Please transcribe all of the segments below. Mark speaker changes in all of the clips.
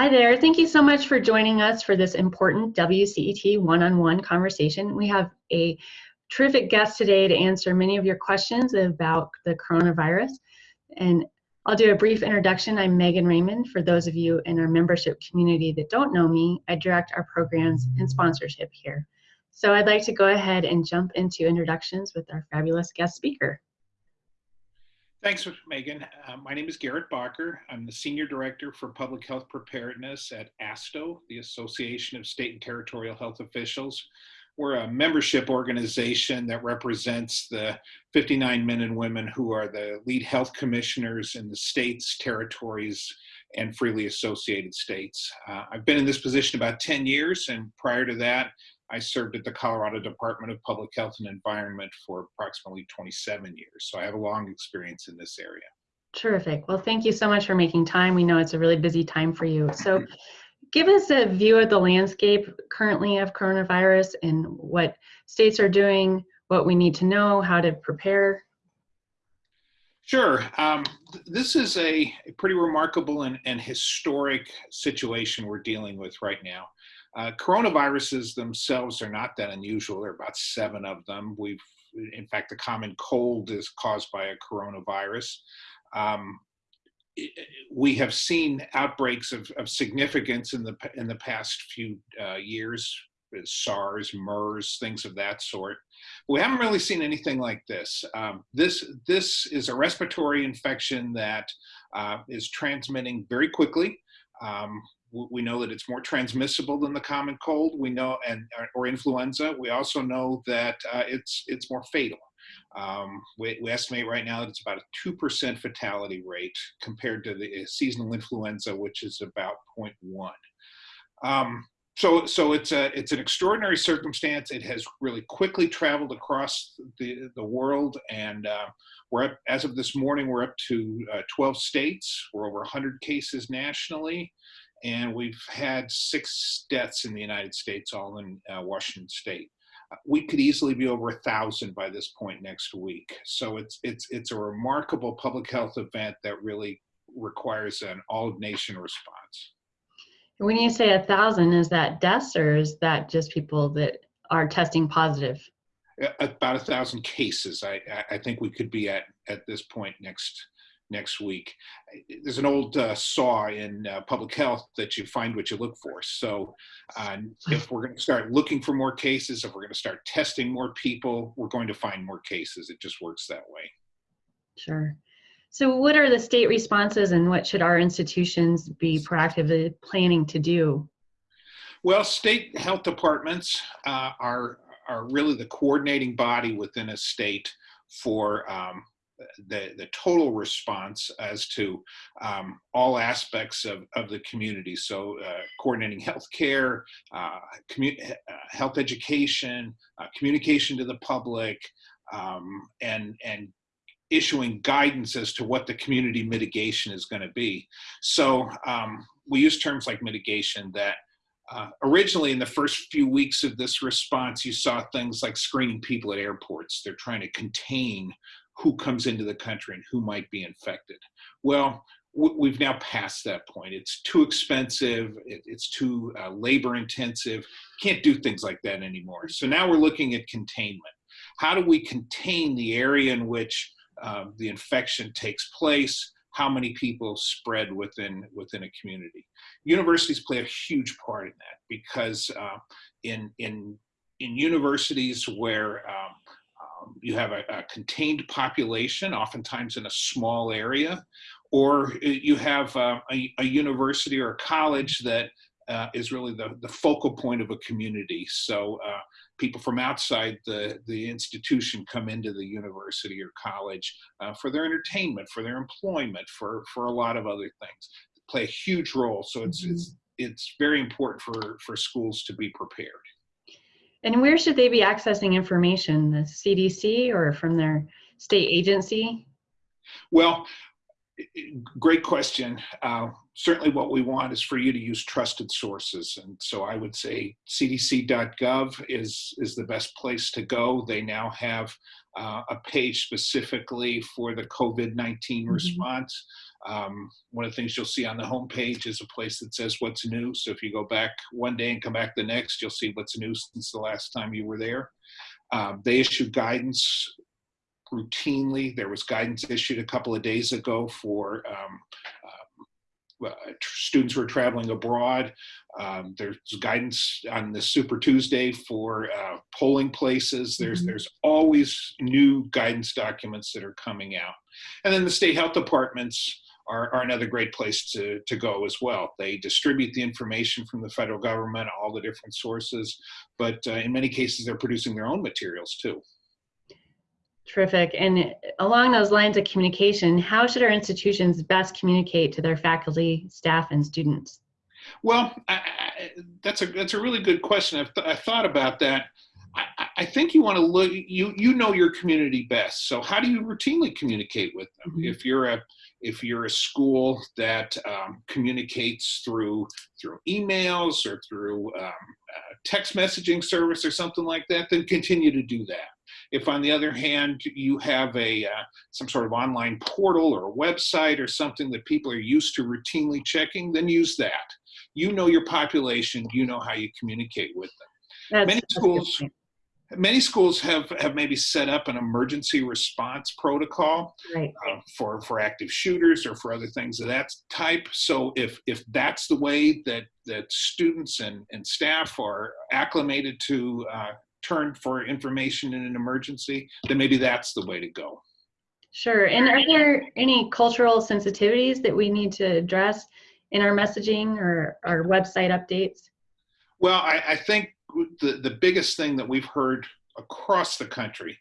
Speaker 1: Hi there. Thank you so much for joining us for this important WCET one-on-one conversation. We have a terrific guest today to answer many of your questions about the coronavirus. And I'll do a brief introduction. I'm Megan Raymond. For those of you in our membership community that don't know me, I direct our programs and sponsorship here. So I'd like to go ahead and jump into introductions with our fabulous guest speaker.
Speaker 2: Thanks, Megan. Uh, my name is Gerrit Bakker. I'm the Senior Director for Public Health Preparedness at ASTHO, the Association of State and Territorial Health Officials. We're a membership organization that represents the 59 men and women who are the lead health commissioners in the states, territories, and freely associated states. Uh, I've been in this position about 10 years, and prior to that, I served at the Colorado Department of Public Health and Environment for approximately 27 years. So I have a long experience in this area.
Speaker 1: Terrific. Well, thank you so much for making time. We know it's a really busy time for you. So give us a view of the landscape currently of coronavirus and what states are doing, what we need to know, how to prepare.
Speaker 2: Sure. Um, this is a, a pretty remarkable and, and historic situation we're dealing with right now. Uh, coronaviruses themselves are not that unusual. There are about seven of them. We've, in fact, the common cold is caused by a coronavirus. Um, we have seen outbreaks of, of, significance in the in the past few uh, years, SARS, MERS, things of that sort. We haven't really seen anything like this. Um, this this is a respiratory infection that uh, is transmitting very quickly. Um, we know that it's more transmissible than the common cold. We know, and or influenza. We also know that uh, it's it's more fatal. Um, we, we, estimate right now that it's about a two percent fatality rate compared to the uh, seasonal influenza, which is about 0.1. Um, so, so it's a it's an extraordinary circumstance. It has really quickly traveled across the the world, and uh, we're up as of this morning. We're up to uh, 12 states. We're over 100 cases nationally and we've had six deaths in the United States, all in uh, Washington State. Uh, we could easily be over a thousand by this point next week. So it's it's it's a remarkable public health event that really requires an all-nation response.
Speaker 1: When you say a thousand, is that deaths or is that just people that are testing positive?
Speaker 2: About a thousand cases. I I think we could be at at this point next next week. There's an old uh, saw in uh, public health that you find what you look for. So uh, if we're going to start looking for more cases, if we're going to start testing more people, we're going to find more cases. It just works that way.
Speaker 1: Sure. So what are the state responses and what should our institutions be proactively planning to do?
Speaker 2: Well, state health departments uh, are, are really the coordinating body within a state for um, the, the total response as to um, all aspects of, of the community. So uh, coordinating healthcare, uh, uh, health education, uh, communication to the public, um, and, and issuing guidance as to what the community mitigation is going to be. So um, we use terms like mitigation that uh, originally in the first few weeks of this response, you saw things like screening people at airports. They're trying to contain who comes into the country and who might be infected. Well, we've now passed that point. It's too expensive. it's too uh, labor intensive. Can't do things like that anymore. So now we're looking at containment. How do we contain the area in which um, the infection takes place? How many people spread within within a community? Universities play a huge part in that because uh, in in in universities where um, um, you have a, a, contained population, oftentimes in a small area, or you have uh, a, a, university or a college that uh, is really the, the focal point of a community. So uh, people from outside the, the institution come into the university or college uh, for their entertainment, for their employment, for, for a lot of other things. They play a huge role. So it's, mm -hmm. it's, it's very important for, for schools to be prepared.
Speaker 1: And where should they be accessing information? The CDC or from their state agency?
Speaker 2: Well, great question. Uh, certainly what we want is for you to use trusted sources. And so I would say cdc.gov is, is the best place to go. They now have uh, a page specifically for the COVID-19 mm -hmm. response. Um, one of the things you'll see on the homepage is a place that says what's new. So if you go back one day and come back the next, you'll see what's new since the last time you were there. Um, they issue guidance routinely. There was guidance issued a couple of days ago for um, uh, students who are traveling abroad. Um, there's guidance on the Super Tuesday for uh, polling places. There's mm -hmm. there's always new guidance documents that are coming out, and then the state health departments are, are another great place to to go as well. They distribute the information from the federal government, all the different sources, but uh, in many cases they're producing their own materials too.
Speaker 1: Terrific. And along those lines of communication, how should our institutions best communicate to their faculty, staff, and students?
Speaker 2: Well, I, I, that's a that's a really good question. I've, th I've thought about that. I, I, think you want to look. You you know your community best. So how do you routinely communicate with them? Mm -hmm. If you're a if you're a school that um, communicates through through emails or through um, uh, text messaging service or something like that, then continue to do that. If on the other hand, you have a uh, some sort of online portal or a website or something that people are used to routinely checking, then use that. You know your population, you know how you communicate with them. That's, many schools, many schools have, have maybe set up an emergency response protocol right. uh, for, for active shooters or for other things of that type. So if, if that's the way that, that students and, and staff are acclimated to uh, turn for information in an emergency, then maybe that's the way to go.
Speaker 1: Sure. And are there any cultural sensitivities that we need to address in our messaging or our website updates?
Speaker 2: Well, I, I think the, the biggest thing that we've heard across the country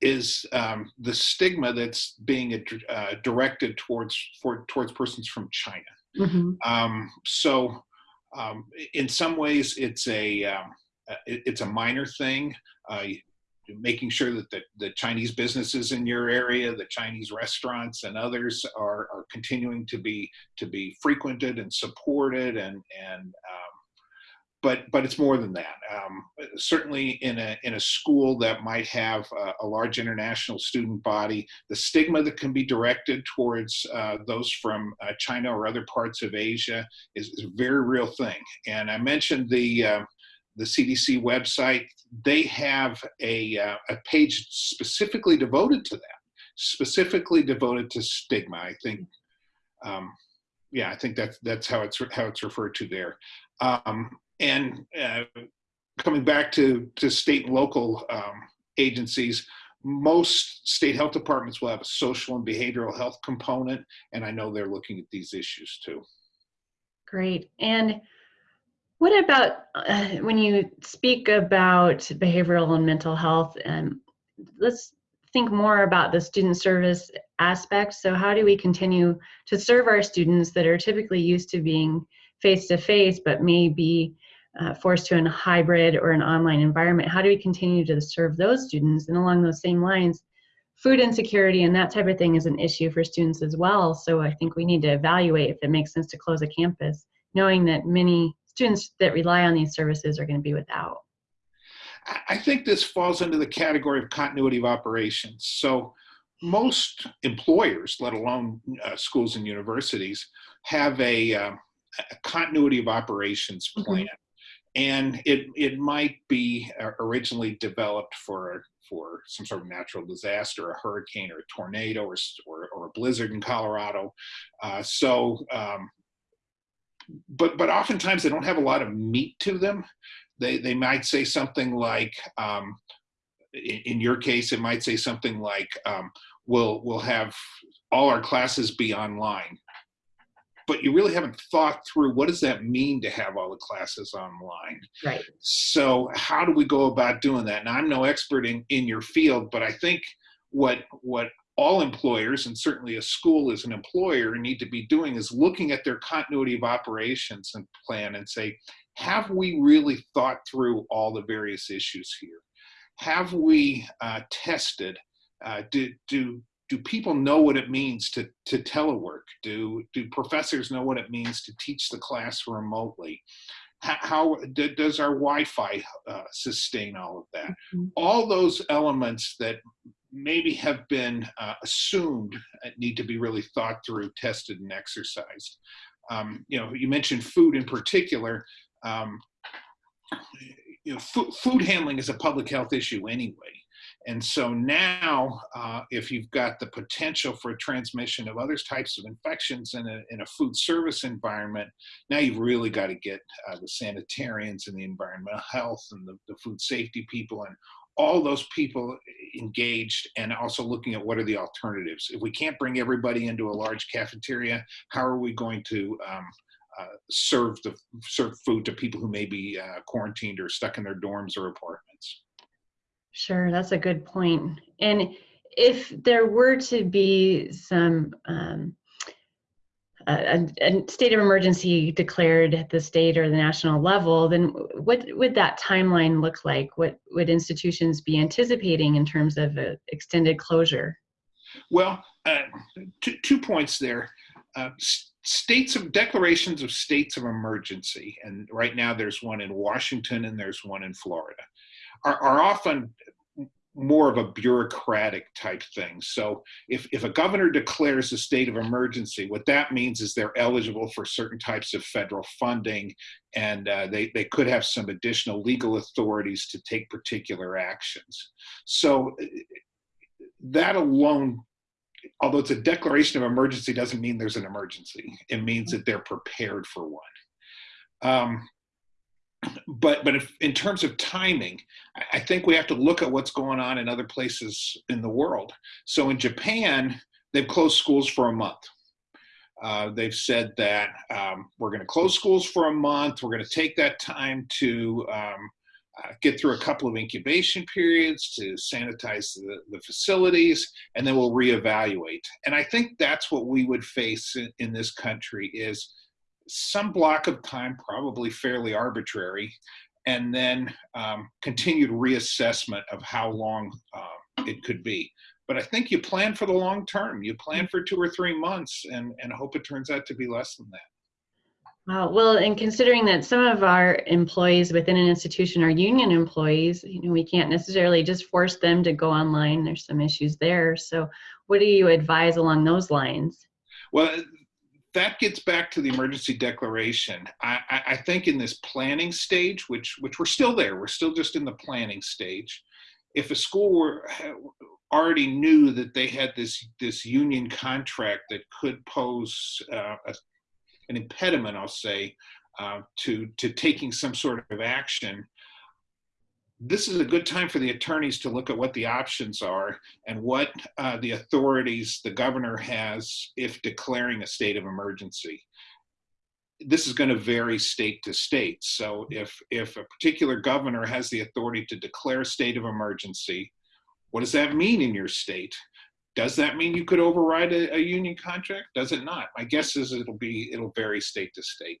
Speaker 2: is um, the stigma that's being uh, directed towards for, towards persons from China. Mm -hmm. um, so, um, in some ways, it's a um, it, it's a minor thing. Uh, making sure that the, the Chinese businesses in your area, the Chinese restaurants and others are, are continuing to be to be frequented and supported and and um, but but it's more than that. Um, certainly in a in a school that might have a, a, large international student body, the stigma that can be directed towards uh, those from uh, China or other parts of Asia is, is, a very real thing. And I mentioned the uh, the CDC website, they have a, uh, a page specifically devoted to that, specifically devoted to stigma. I think, um, yeah, I think that's that's how it's how it's referred to there. Um, and uh, coming back to to state and local um, agencies, most state health departments will have a social and behavioral health component, and I know they're looking at these issues too.
Speaker 1: Great. And what about uh, when you speak about behavioral and mental health? And let's think more about the student service aspect. So, how do we continue to serve our students that are typically used to being face to face, but may be uh, forced to a hybrid or an online environment? How do we continue to serve those students? And along those same lines, food insecurity and that type of thing is an issue for students as well. So, I think we need to evaluate if it makes sense to close a campus, knowing that many students that rely on these services are going to be without?
Speaker 2: I think this falls into the category of continuity of operations. So most employers, let alone uh, schools and universities, have a, uh, a continuity of operations mm-hmm. plan. Mm -hmm. And it, it might be uh, originally developed for, for some sort of natural disaster, a hurricane or a tornado or, or, or a blizzard in Colorado. Uh, so um, but but oftentimes they don't have a lot of meat to them. They they might say something like, um, in, in, your case, it might say something like, um, "We'll we'll have all our classes be online." But you really haven't thought through what does that mean to have all the classes online.
Speaker 1: Right.
Speaker 2: So how do we go about doing that? And I'm no expert in in your field, but I think what what all employers, and certainly a school as an employer, need to be doing is looking at their continuity of operations and plan and say, have we really thought through all the various issues here? Have we uh, tested? Uh, do, do, do people know what it means to, to telework? Do, do professors know what it means to teach the class remotely? How, does our Wi-Fi uh, sustain all of that? Mm -hmm. All those elements that maybe have been uh, assumed need to be really thought through, tested, and exercised. Um, you know, you mentioned food in particular. Um, you know, food handling is a public health issue anyway. And so now, uh, if you've got the potential for transmission of other types of infections in a, in a food service environment, now you've really got to get uh, the sanitarians and the environmental health and the, the food safety people and all those people engaged and also looking at what are the alternatives. If we can't bring everybody into a large cafeteria, how are we going to um, uh, serve the serve food to people who may be uh, quarantined or stuck in their dorms or apartments?
Speaker 1: Sure, that's a good point. And if there were to be some um, a, a, state of emergency declared at the state or the national level, then what would that timeline look like? What would institutions be anticipating in terms of extended closure?
Speaker 2: Well, uh, two, two points there. Uh, states of declarations of states of emergency, and right now there's one in Washington and there's one in Florida are, are often more of a bureaucratic type thing. So if, if a governor declares a state of emergency, what that means is they're eligible for certain types of federal funding and uh, they, they could have some additional legal authorities to take particular actions. So that alone, although it's a declaration of emergency doesn't mean there's an emergency. It means that they're prepared for one. Um, but but if, in terms of timing, I think we have to look at what's going on in other places in the world. So in Japan, they've closed schools for a month. Uh, they've said that um, we're going to close schools for a month. We're going to take that time to um, uh, get through a couple of incubation periods to sanitize the, the, facilities, and then we'll reevaluate. And I think that's what we would face in, in this country is some block of time, probably fairly arbitrary, and then um, continued reassessment of how long uh, it could be. But I think you plan for the long term. You plan for two or three months and, and hope it turns out to be less than that.
Speaker 1: Wow. Well, and considering that some of our employees within an institution are union employees, you know, we can't necessarily just force them to go online. There's some issues there. So, what do you advise along those lines?
Speaker 2: Well, that gets back to the emergency declaration. I, I, think in this planning stage, which which we're still there, we're still just in the planning stage. If a school were already knew that they had this this union contract that could pose uh, a, an impediment, I'll say, uh, to to taking some sort of action, this is a good time for the attorneys to look at what the options are and what uh, the authorities the governor has if declaring a state of emergency. This is going to vary state to state. So if, if a particular governor has the authority to declare a state of emergency, what does that mean in your state? Does that mean you could override a, a union contract? Does it not? My guess is it'll be, it'll vary state to state.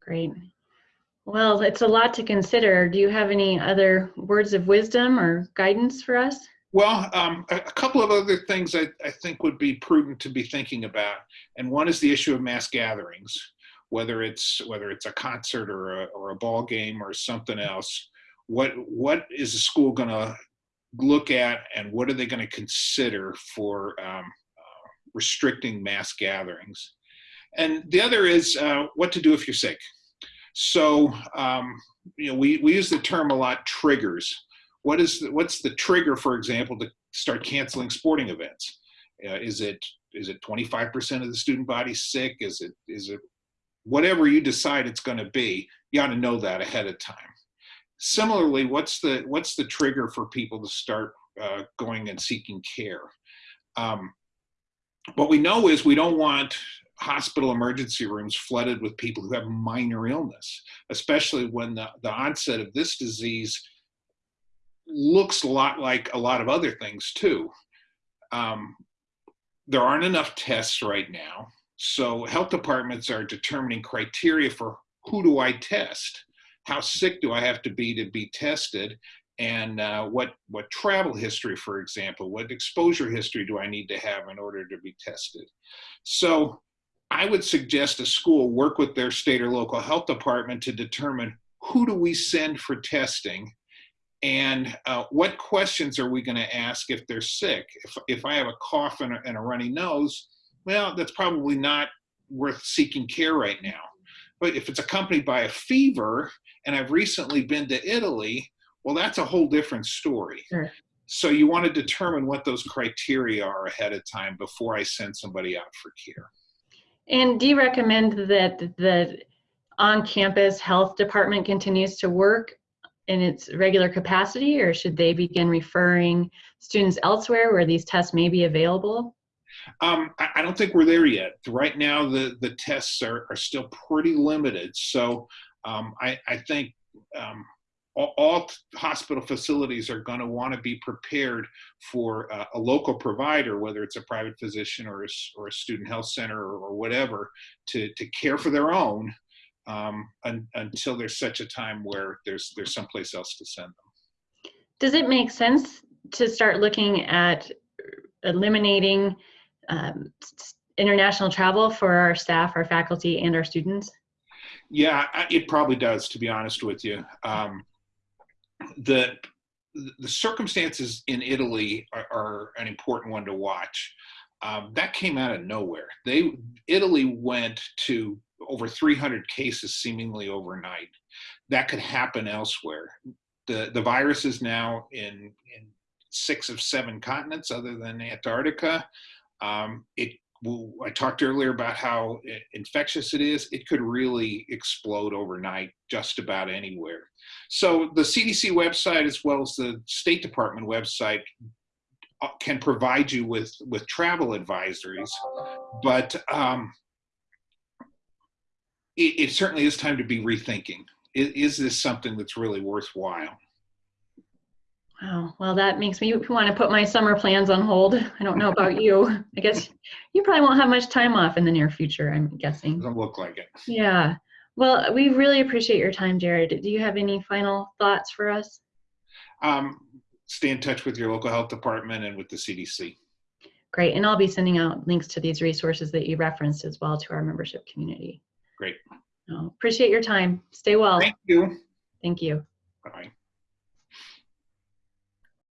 Speaker 1: Great. Well, it's a lot to consider. Do you have any other words of wisdom or guidance for us?
Speaker 2: Well, um, a, couple of other things I, I, think would be prudent to be thinking about, and one is the issue of mass gatherings, whether it's whether it's a concert or a, or a ball game or something else. What what is the school going to look at, and what are they going to consider for um, uh, restricting mass gatherings? And the other is uh, what to do if you're sick. So, um, you know, we, we use the term a lot, triggers. What is the, what's the trigger, for example, to start canceling sporting events? Uh, is it is it 25% of the student body sick? Is it is it whatever you decide it's going to be? You ought to know that ahead of time. Similarly, what's the what's the trigger for people to start uh, going and seeking care? Um, what we know is we don't want hospital emergency rooms flooded with people who have minor illness, especially when the, the onset of this disease looks a lot like a lot of other things too. Um, there aren't enough tests right now. So health departments are determining criteria for who do I test? How sick do I have to be to be tested? And uh, what, what travel history, for example, what exposure history do I need to have in order to be tested? So I would suggest a school work with their state or local health department to determine who do we send for testing And uh, what questions are we going to ask if they're sick? If, if I have a cough and a, and a runny nose, well, that's probably not worth seeking care right now. But if it's accompanied by a fever and I've recently been to Italy, well, that's a whole different story.
Speaker 1: Sure.
Speaker 2: So you want to determine what those criteria are ahead of time before I send somebody out for care.
Speaker 1: And do you recommend that the on-campus health department continues to work in its regular capacity, or should they begin referring students elsewhere where these tests may be available?
Speaker 2: Um, I, I, don't think we're there yet. Right now, the, the tests are, are still pretty limited. So um, I, I, think um, all, all, hospital facilities are going to want to be prepared for uh, a local provider, whether it's a private physician or a, or a student health center or, or whatever, to, to care for their own um, un, until there's such a time where there's there's someplace else to send them.
Speaker 1: Does it make sense to start looking at eliminating um, international travel for our staff, our faculty, and our students?
Speaker 2: Yeah, it probably does. To be honest with you, um, the the circumstances in Italy are, are, an important one to watch. Um, that came out of nowhere. They Italy went to over 300 cases seemingly overnight. That could happen elsewhere. The, the virus is now in, in six of seven continents other than Antarctica. Um, it I talked earlier about how infectious it is. It could really explode overnight just about anywhere. So the CDC website as well as the State Department website uh, can provide you with, with travel advisories, but um, it, it, certainly is time to be rethinking. Is, is, this something that's really worthwhile?
Speaker 1: Wow. Well, that makes me want to put my summer plans on hold. I don't know about you. I guess you probably won't have much time off in the near future, I'm guessing.
Speaker 2: Doesn't look like it.
Speaker 1: Yeah. Well, we really appreciate your time, Jared. Do you have any final thoughts for us?
Speaker 2: Um, stay in touch with your local health department and with the CDC.
Speaker 1: Great. And I'll be sending out links to these resources that you referenced as well to our membership community.
Speaker 2: Great.
Speaker 1: Oh, appreciate your time. Stay well.
Speaker 2: Thank you.
Speaker 1: Thank you.